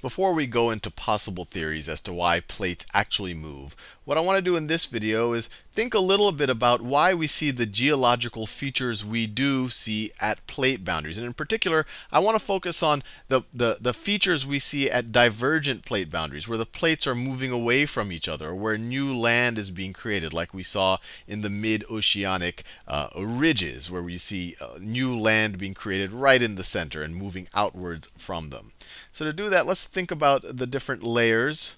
before we go into possible theories as to why plates actually move, what I want to do in this video is think a little bit about why we see the geological features we do see at plate boundaries. And in particular, I want to focus on the, the, the features we see at divergent plate boundaries, where the plates are moving away from each other, where new land is being created, like we saw in the mid-oceanic uh, ridges, where we see uh, new land being created right in the center and moving outwards from them. So to do that, let's think about the different layers.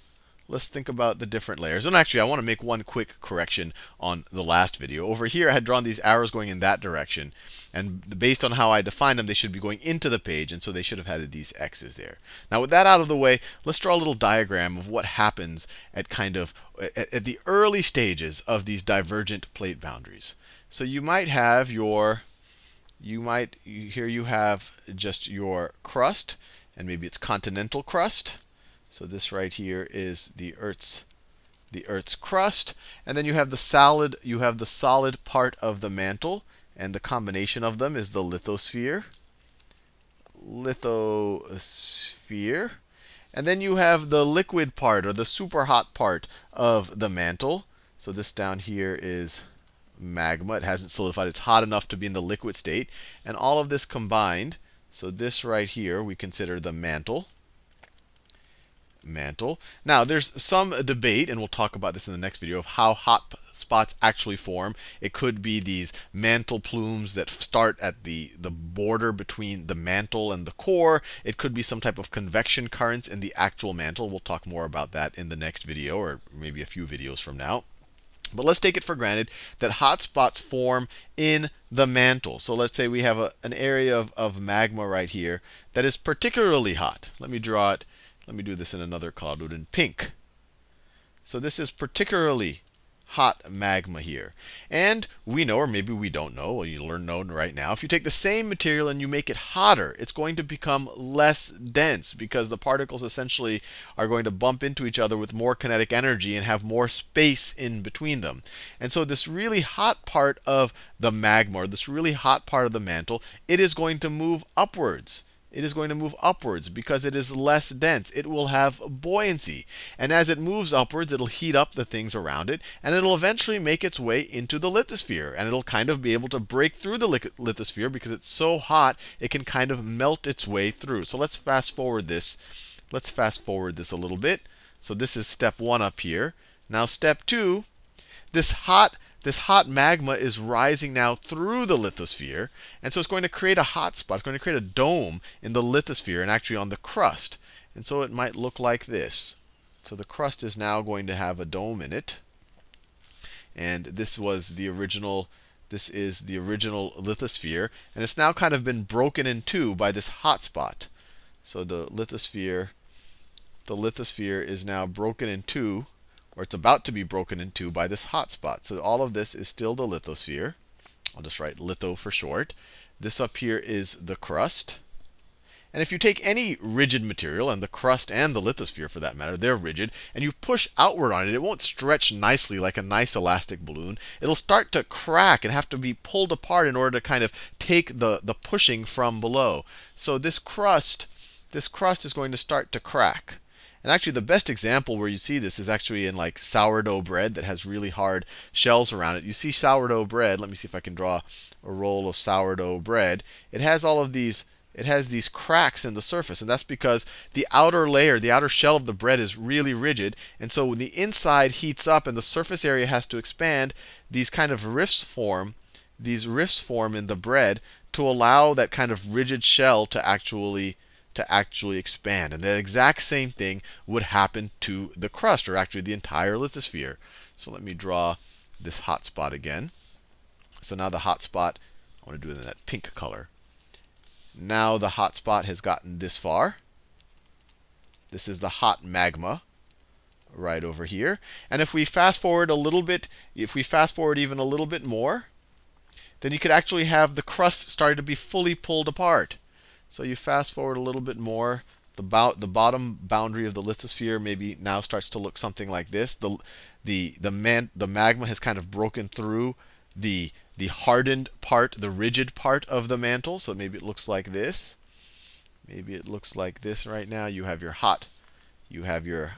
Let's think about the different layers. And actually, I want to make one quick correction on the last video. Over here, I had drawn these arrows going in that direction. And based on how I defined them, they should be going into the page. And so they should have had these x's there. Now, with that out of the way, let's draw a little diagram of what happens at kind of at, at the early stages of these divergent plate boundaries. So you might have your, you might, here you have just your crust and maybe it's continental crust. So this right here is the Earth's the Earth's crust, and then you have the solid you have the solid part of the mantle, and the combination of them is the lithosphere. Lithosphere. And then you have the liquid part or the super hot part of the mantle. So this down here is magma. It hasn't solidified. It's hot enough to be in the liquid state. And all of this combined so this right here we consider the mantle. Mantle. Now there's some debate, and we'll talk about this in the next video, of how hot spots actually form. It could be these mantle plumes that start at the, the border between the mantle and the core. It could be some type of convection currents in the actual mantle. We'll talk more about that in the next video, or maybe a few videos from now. But let's take it for granted that hot spots form in the mantle. So let's say we have a, an area of, of magma right here that is particularly hot. Let me draw it. Let me do this in another color. In pink. So this is particularly hot magma here. And we know, or maybe we don't know, well, you learn know right now, if you take the same material and you make it hotter, it's going to become less dense because the particles essentially are going to bump into each other with more kinetic energy and have more space in between them. And so this really hot part of the magma, or this really hot part of the mantle, it is going to move upwards it is going to move upwards because it is less dense. It will have buoyancy. And as it moves upwards, it'll heat up the things around it, and it'll eventually make its way into the lithosphere. And it'll kind of be able to break through the lithosphere because it's so hot, it can kind of melt its way through. So let's fast forward this. Let's fast forward this a little bit. So this is step one up here. Now step two, this hot this hot magma is rising now through the lithosphere. And so it's going to create a hot spot. It's going to create a dome in the lithosphere and actually on the crust. And so it might look like this. So the crust is now going to have a dome in it. And this was the original this is the original lithosphere. And it's now kind of been broken in two by this hot spot. So the lithosphere, the lithosphere is now broken in two or it's about to be broken in two by this hot spot. So all of this is still the lithosphere. I'll just write litho for short. This up here is the crust. And if you take any rigid material, and the crust and the lithosphere for that matter, they're rigid, and you push outward on it, it won't stretch nicely like a nice elastic balloon. It'll start to crack and have to be pulled apart in order to kind of take the, the pushing from below. So this crust, this crust is going to start to crack. And actually, the best example where you see this is actually in like sourdough bread that has really hard shells around it. You see sourdough bread. Let me see if I can draw a roll of sourdough bread. It has all of these it has these cracks in the surface. And that's because the outer layer, the outer shell of the bread is really rigid. And so when the inside heats up and the surface area has to expand, these kind of rifts form, these rifts form in the bread to allow that kind of rigid shell to actually to actually expand. And that exact same thing would happen to the crust, or actually the entire lithosphere. So let me draw this hot spot again. So now the hot spot, I want to do it in that pink color. Now the hot spot has gotten this far. This is the hot magma right over here. And if we fast forward a little bit, if we fast forward even a little bit more, then you could actually have the crust starting to be fully pulled apart. So you fast forward a little bit more. The, the bottom boundary of the lithosphere maybe now starts to look something like this. The, the, the, man the magma has kind of broken through the, the hardened part, the rigid part of the mantle. So maybe it looks like this. maybe it looks like this right now. You have your hot, you have your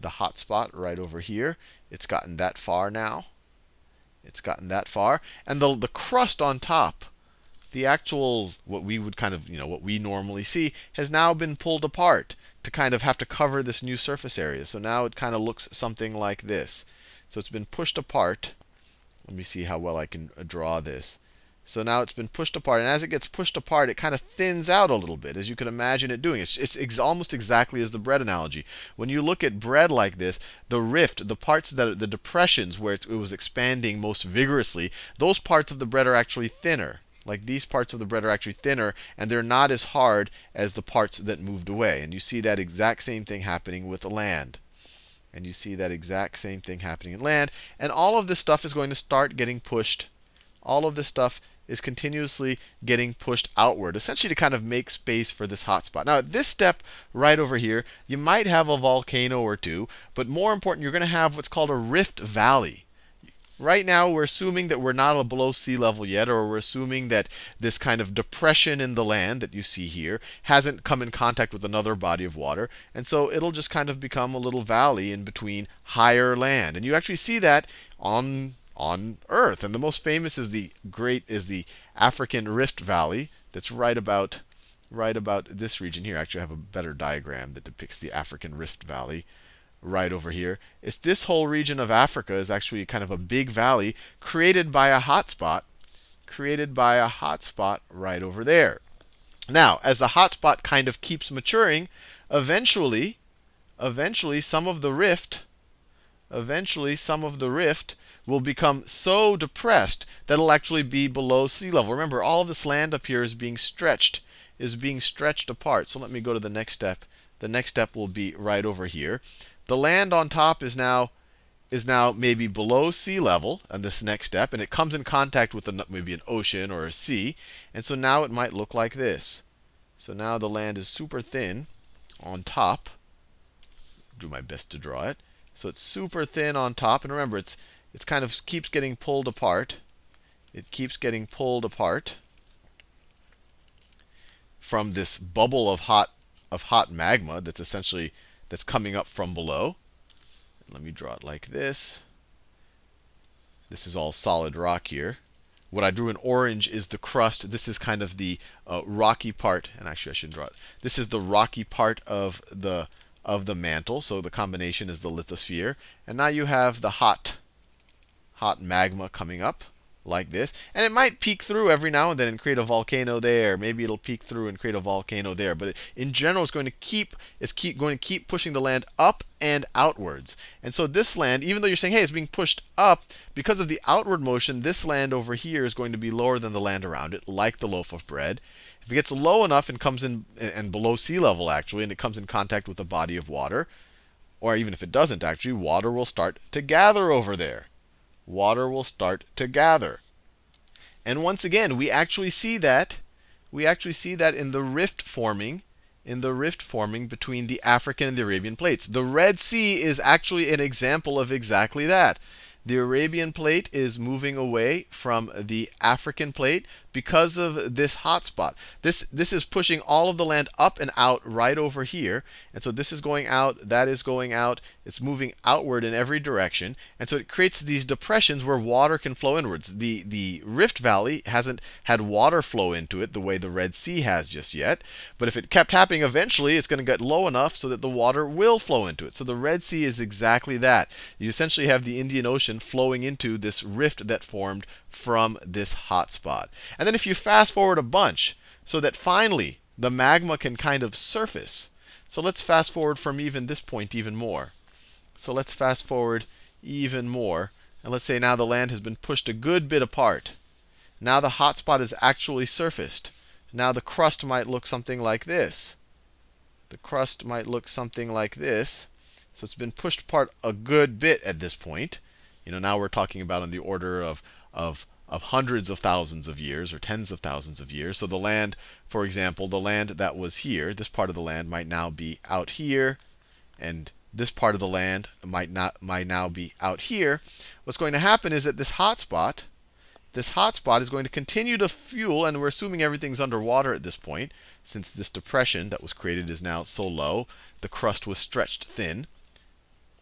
the hot spot right over here. It's gotten that far now. It's gotten that far. And the, the crust on top, the actual, what we would kind of, you know, what we normally see, has now been pulled apart to kind of have to cover this new surface area. So now it kind of looks something like this. So it's been pushed apart. Let me see how well I can uh, draw this. So now it's been pushed apart. And as it gets pushed apart, it kind of thins out a little bit, as you can imagine it doing. It's, it's ex almost exactly as the bread analogy. When you look at bread like this, the rift, the parts that the depressions where it was expanding most vigorously, those parts of the bread are actually thinner. Like these parts of the bread are actually thinner, and they're not as hard as the parts that moved away. And you see that exact same thing happening with the land. And you see that exact same thing happening in land. And all of this stuff is going to start getting pushed. All of this stuff is continuously getting pushed outward, essentially to kind of make space for this hotspot. Now, at this step right over here, you might have a volcano or two, but more important, you're going to have what's called a rift valley. Right now, we're assuming that we're not below sea level yet, or we're assuming that this kind of depression in the land that you see here hasn't come in contact with another body of water. And so it'll just kind of become a little valley in between higher land. And you actually see that on on Earth. And the most famous is the great is the African Rift Valley that's right about right about this region here. Actually, I have a better diagram that depicts the African Rift Valley right over here. It's this whole region of Africa is actually kind of a big valley created by a hotspot, created by a hotspot right over there. Now, as the hotspot kind of keeps maturing, eventually, eventually some of the rift, eventually some of the rift will become so depressed that it'll actually be below sea level. Remember, all of this land up here is being stretched, is being stretched apart. So let me go to the next step. The next step will be right over here. The land on top is now is now maybe below sea level on this next step, and it comes in contact with maybe an ocean or a sea. And so now it might look like this. So now the land is super thin on top. Do my best to draw it. So it's super thin on top. And remember, it's it kind of keeps getting pulled apart. It keeps getting pulled apart from this bubble of hot of hot magma that's essentially that's coming up from below. Let me draw it like this. This is all solid rock here. What I drew in orange is the crust. This is kind of the uh, rocky part, and actually I shouldn't draw it. This is the rocky part of the of the mantle. So the combination is the lithosphere. And now you have the hot hot magma coming up like this. And it might peek through every now and then and create a volcano there. Maybe it'll peek through and create a volcano there. But in general, it's going to keep it's keep going to keep pushing the land up and outwards. And so this land, even though you're saying, hey, it's being pushed up, because of the outward motion, this land over here is going to be lower than the land around it, like the loaf of bread. If it gets low enough and comes in and below sea level actually, and it comes in contact with a body of water, or even if it doesn't actually, water will start to gather over there water will start to gather. And once again, we actually see that we actually see that in the rift forming in the rift forming between the African and the Arabian plates. The Red Sea is actually an example of exactly that. The Arabian plate is moving away from the African plate because of this hotspot. This, this is pushing all of the land up and out right over here. And so this is going out, that is going out. It's moving outward in every direction. And so it creates these depressions where water can flow inwards. The, the Rift Valley hasn't had water flow into it the way the Red Sea has just yet. But if it kept happening, eventually it's going to get low enough so that the water will flow into it. So the Red Sea is exactly that. You essentially have the Indian Ocean flowing into this rift that formed from this hot spot. And then if you fast forward a bunch, so that finally the magma can kind of surface. So let's fast forward from even this point even more. So let's fast forward even more. And let's say now the land has been pushed a good bit apart. Now the hot spot is actually surfaced. Now the crust might look something like this. The crust might look something like this. So it's been pushed apart a good bit at this point. You know, now we're talking about in the order of of, of hundreds of thousands of years or tens of thousands of years. So the land, for example, the land that was here, this part of the land might now be out here, and this part of the land might not might now be out here. What's going to happen is that this hotspot, this hotspot is going to continue to fuel, and we're assuming everything's underwater at this point, since this depression that was created is now so low, the crust was stretched thin.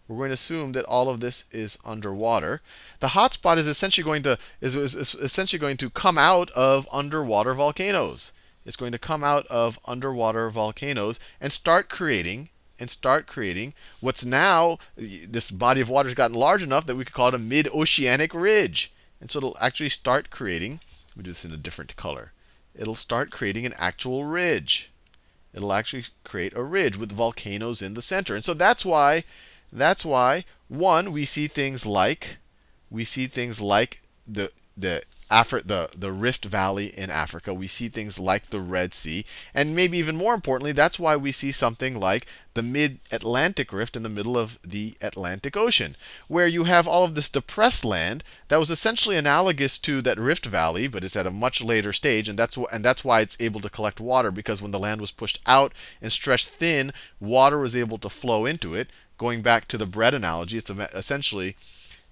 We're going to assume that all of this is underwater. The hotspot is essentially going to is, is essentially going to come out of underwater volcanoes. It's going to come out of underwater volcanoes and start creating and start creating what's now this body of water has gotten large enough that we could call it a mid-oceanic ridge. And so it'll actually start creating, let me do this in a different color. It'll start creating an actual ridge. It'll actually create a ridge with volcanoes in the center. And so that's why, that's why, one, we see things like, we see things like the the Afri- the, the Rift Valley in Africa. We see things like the Red Sea. And maybe even more importantly, that's why we see something like the mid Atlantic Rift in the middle of the Atlantic Ocean, where you have all of this depressed land that was essentially analogous to that Rift Valley, but it's at a much later stage. And that's, wh- and that's why it's able to collect water, because when the land was pushed out and stretched thin, water was able to flow into it. Going back to the bread analogy, it's essentially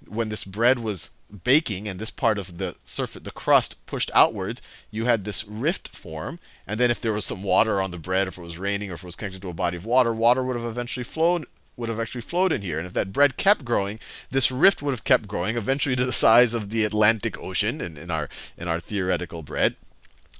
when this bread was baking and this part of the surface, the crust pushed outwards, you had this rift form. And then if there was some water on the bread, if it was raining or if it was connected to a body of water, water would have eventually flowed would have actually flowed in here. And if that bread kept growing, this rift would have kept growing, eventually to the size of the Atlantic Ocean in, in our in our theoretical bread.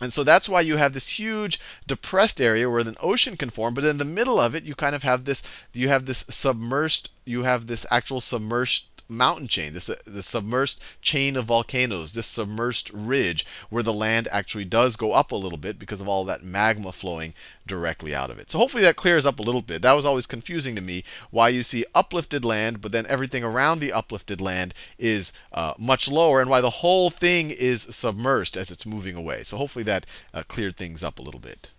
And so that's why you have this huge depressed area where an ocean can form, but in the middle of it you kind of have this you have this submerged you have this actual submerged mountain chain, this uh, the submerged chain of volcanoes, this submerged ridge where the land actually does go up a little bit because of all that magma flowing directly out of it. So hopefully that clears up a little bit. That was always confusing to me why you see uplifted land, but then everything around the uplifted land is uh, much lower, and why the whole thing is submerged as it's moving away. So hopefully that uh, cleared things up a little bit.